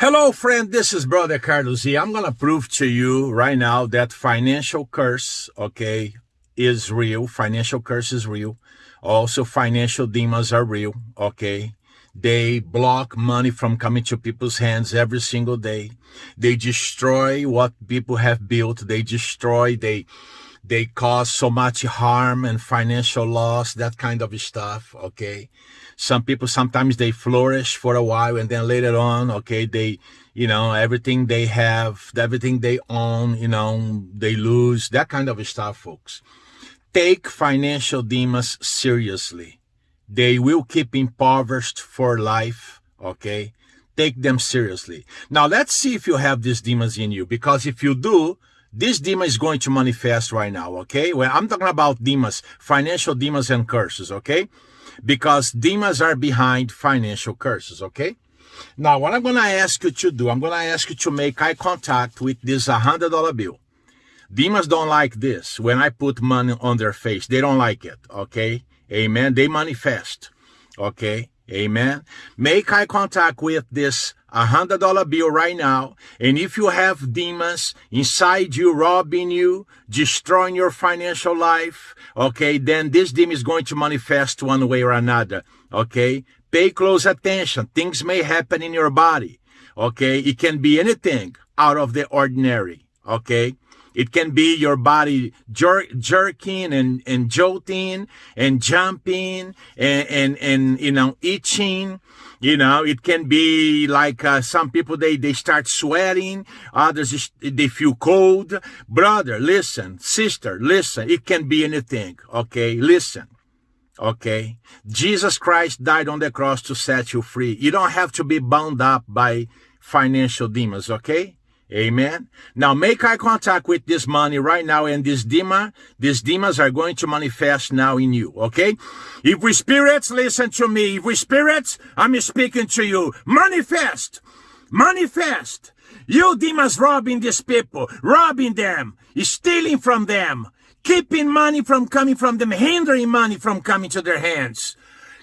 Hello, friend. This is Brother Carlos I'm going to prove to you right now that financial curse, okay, is real. Financial curse is real. Also, financial demons are real, okay? They block money from coming to people's hands every single day. They destroy what people have built. They destroy, they, they cause so much harm and financial loss, that kind of stuff, okay? Some people, sometimes they flourish for a while and then later on, okay, they, you know, everything they have, everything they own, you know, they lose, that kind of stuff, folks. Take financial demons seriously. They will keep impoverished for life, okay? Take them seriously. Now, let's see if you have these demons in you, because if you do, this demon is going to manifest right now, okay? Well, I'm talking about demons, financial demons and curses, okay? because demons are behind financial curses, okay? Now, what I'm going to ask you to do, I'm going to ask you to make eye contact with this $100 bill. Demons don't like this. When I put money on their face, they don't like it, okay? Amen. They manifest, okay? Amen. Make eye contact with this a hundred dollar bill right now. And if you have demons inside you, robbing you, destroying your financial life, okay, then this demon is going to manifest one way or another. Okay. Pay close attention. Things may happen in your body. Okay. It can be anything out of the ordinary. Okay. It can be your body jer jerking and, and jolting and jumping and, and, and, you know, itching. You know, it can be like uh, some people, they, they start sweating. Others, they feel cold. Brother, listen. Sister, listen. It can be anything. Okay. Listen. Okay. Jesus Christ died on the cross to set you free. You don't have to be bound up by financial demons. Okay. Amen. Now make eye contact with this money right now and this demon, these demons are going to manifest now in you. Okay. If we spirits, listen to me. If we spirits, I'm speaking to you. Manifest. Manifest. You demons robbing these people, robbing them, stealing from them, keeping money from coming from them, hindering money from coming to their hands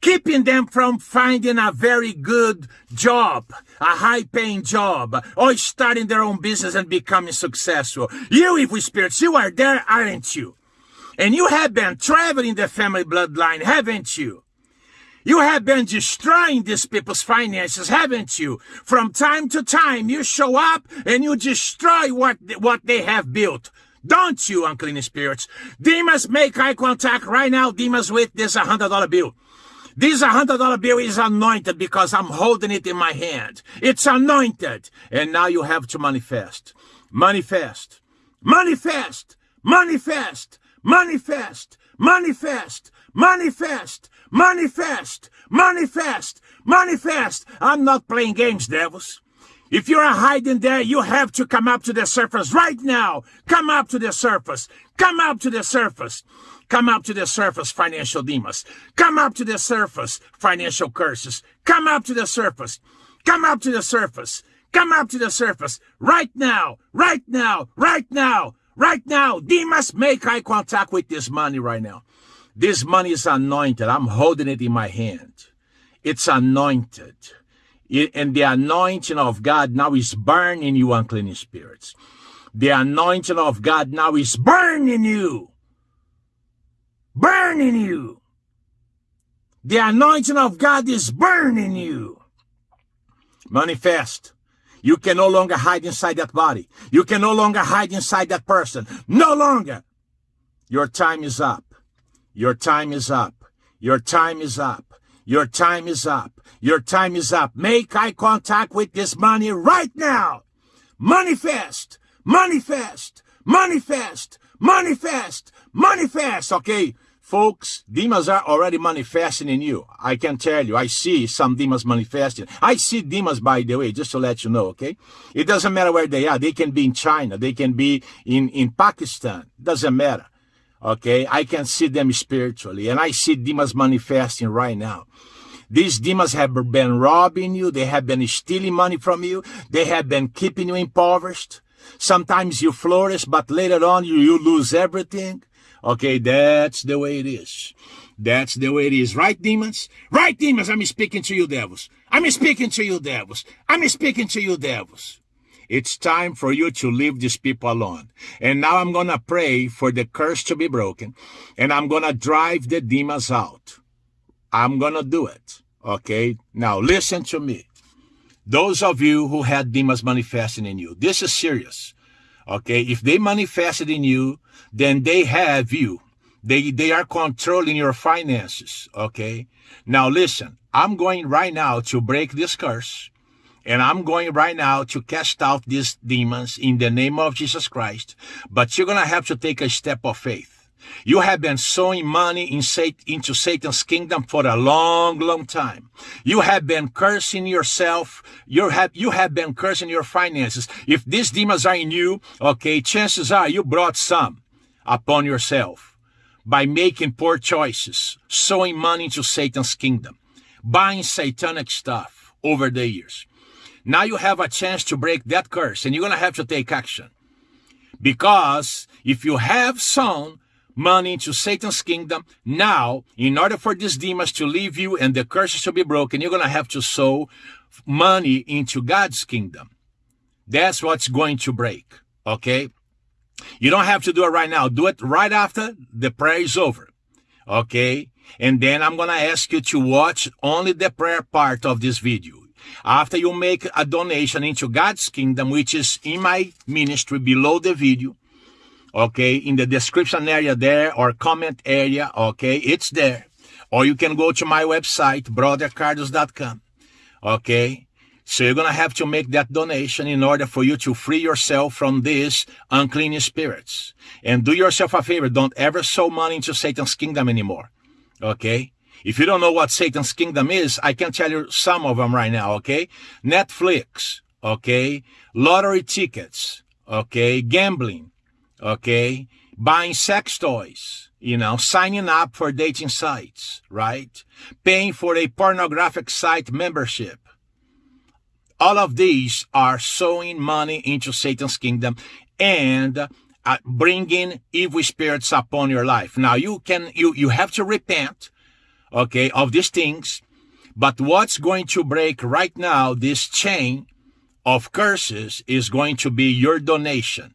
keeping them from finding a very good job, a high-paying job, or starting their own business and becoming successful. You, evil spirits, you are there, aren't you? And you have been traveling the family bloodline, haven't you? You have been destroying these people's finances, haven't you? From time to time, you show up and you destroy what, what they have built. Don't you, unclean spirits? Demons, make eye contact right now, demons, with this $100 bill. This $100 bill is anointed because I'm holding it in my hand. It's anointed. And now you have to manifest. Manifest. Manifest. Manifest. Manifest. Manifest. Manifest. Manifest. Manifest. Manifest. I'm not playing games, devils. If you're hiding there, you have to come up to the surface right now. Come up to the surface. Come up to the surface. Come up to the surface, financial demons. Come up to the surface, financial curses. Come up to the surface. Come up to the surface. Come up to the surface. Right now. Right now. Right now. Right now. Demons, make eye contact with this money right now. This money is anointed. I'm holding it in my hand. It's anointed. And the anointing of God now is burning you, unclean spirits. The anointing of God now is burning you burning you. The anointing of God is burning you. Manifest. You can no longer hide inside that body. You can no longer hide inside that person. No longer. Your time is up. Your time is up. Your time is up. Your time is up. Your time is up. Make eye contact with this money right now. Manifest. Manifest. Manifest. Manifest. Manifest. Okay. Folks, demons are already manifesting in you. I can tell you, I see some demons manifesting. I see demons, by the way, just to let you know, okay? It doesn't matter where they are. They can be in China. They can be in, in Pakistan. Doesn't matter. Okay? I can see them spiritually. And I see demons manifesting right now. These demons have been robbing you. They have been stealing money from you. They have been keeping you impoverished. Sometimes you flourish, but later on you, you lose everything. Okay, that's the way it is. That's the way it is. Right, demons? Right, demons? I'm speaking to you, devils. I'm speaking to you, devils. I'm speaking to you, devils. It's time for you to leave these people alone. And now I'm going to pray for the curse to be broken. And I'm going to drive the demons out. I'm going to do it. Okay? Now listen to me. Those of you who had demons manifesting in you, this is serious. Okay? If they manifested in you, then they have you. They, they are controlling your finances. Okay? Now listen, I'm going right now to break this curse. And I'm going right now to cast out these demons in the name of Jesus Christ. But you're going to have to take a step of faith. You have been sowing money in into Satan's kingdom for a long, long time. You have been cursing yourself. You have, you have been cursing your finances. If these demons are in you, okay, chances are you brought some upon yourself by making poor choices, sowing money into Satan's kingdom, buying satanic stuff over the years. Now you have a chance to break that curse and you're going to have to take action. Because if you have sown money into Satan's kingdom, now, in order for these demons to leave you and the curses to be broken, you're going to have to sow money into God's kingdom. That's what's going to break. Okay? You don't have to do it right now. Do it right after the prayer is over. Okay? And then I'm going to ask you to watch only the prayer part of this video. After you make a donation into God's kingdom, which is in my ministry below the video, okay, in the description area there or comment area, okay, it's there. Or you can go to my website, brothercarlos.com, okay? So you're going to have to make that donation in order for you to free yourself from these unclean spirits. And do yourself a favor, don't ever sow money into Satan's kingdom anymore, okay? If you don't know what Satan's kingdom is, I can tell you some of them right now, okay? Netflix, okay? Lottery tickets, okay? Gambling, okay? Buying sex toys, you know, signing up for dating sites, right? Paying for a pornographic site membership. All of these are sowing money into Satan's kingdom and uh, bringing evil spirits upon your life. Now you can, you, you have to repent okay, of these things. But what's going to break right now, this chain of curses is going to be your donation.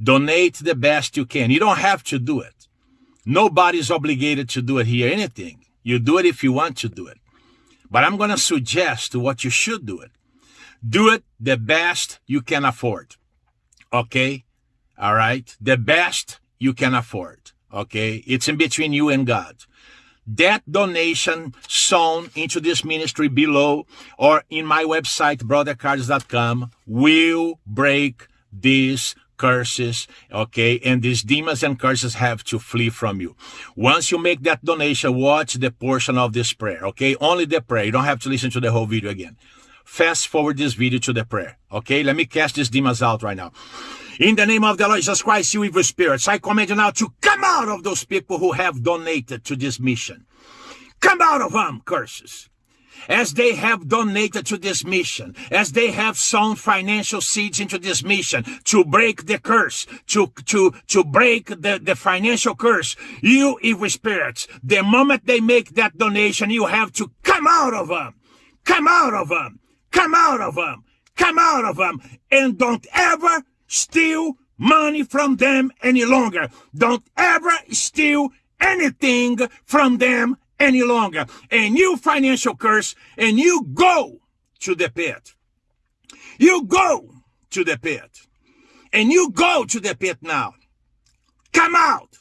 Donate the best you can. You don't have to do it. Nobody's obligated to do it here, anything. You do it if you want to do it. But I'm going to suggest what you should do it. Do it the best you can afford. Okay? All right? The best you can afford. Okay? It's in between you and God that donation sown into this ministry below or in my website, brothercarlos.com, will break these curses, okay? And these demons and curses have to flee from you. Once you make that donation, watch the portion of this prayer, okay? Only the prayer. You don't have to listen to the whole video again. Fast forward this video to the prayer, okay? Let me cast these demons out right now. In the name of the Lord Jesus Christ, you evil spirits, I command you now to come out of those people who have donated to this mission. Come out of them, curses. As they have donated to this mission, as they have sown financial seeds into this mission to break the curse, to, to, to break the, the financial curse, you evil spirits, the moment they make that donation, you have to come out of them. Come out of them. Come out of them. Come out of them. And don't ever steal money from them any longer. Don't ever steal anything from them any longer. A new financial curse and you go to the pit. You go to the pit. And you go to the pit now. Come out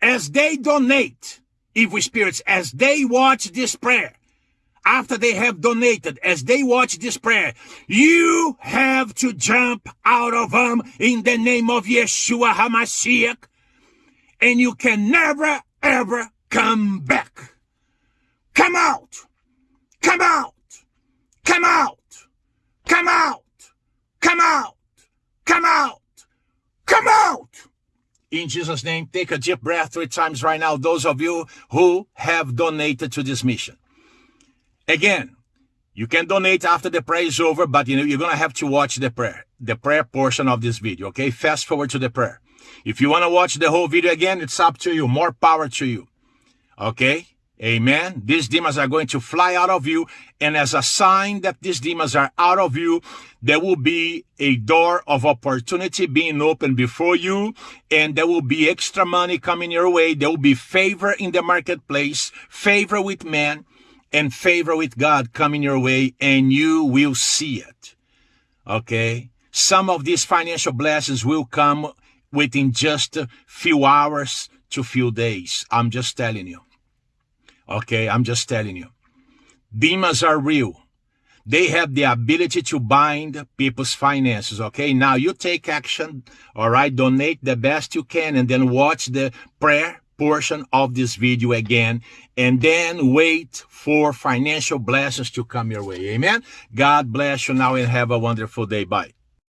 as they donate evil spirits, as they watch this prayer after they have donated, as they watch this prayer, you have to jump out of them in the name of Yeshua HaMashiach, and you can never, ever come back. Come out! Come out! Come out! Come out! Come out! Come out! Come out! In Jesus' name, take a deep breath three times right now, those of you who have donated to this mission. Again, you can donate after the prayer is over, but you know, you're going to have to watch the prayer, the prayer portion of this video. Okay. Fast forward to the prayer. If you want to watch the whole video again, it's up to you. More power to you. Okay. Amen. These demons are going to fly out of you. And as a sign that these demons are out of you, there will be a door of opportunity being opened before you. And there will be extra money coming your way. There will be favor in the marketplace, favor with men and favor with God coming your way. And you will see it. Okay. Some of these financial blessings will come within just a few hours to few days. I'm just telling you. Okay, I'm just telling you. Demons are real. They have the ability to bind people's finances. Okay, now you take action. All right, donate the best you can and then watch the prayer portion of this video again and then wait for financial blessings to come your way. Amen. God bless you now and have a wonderful day. Bye.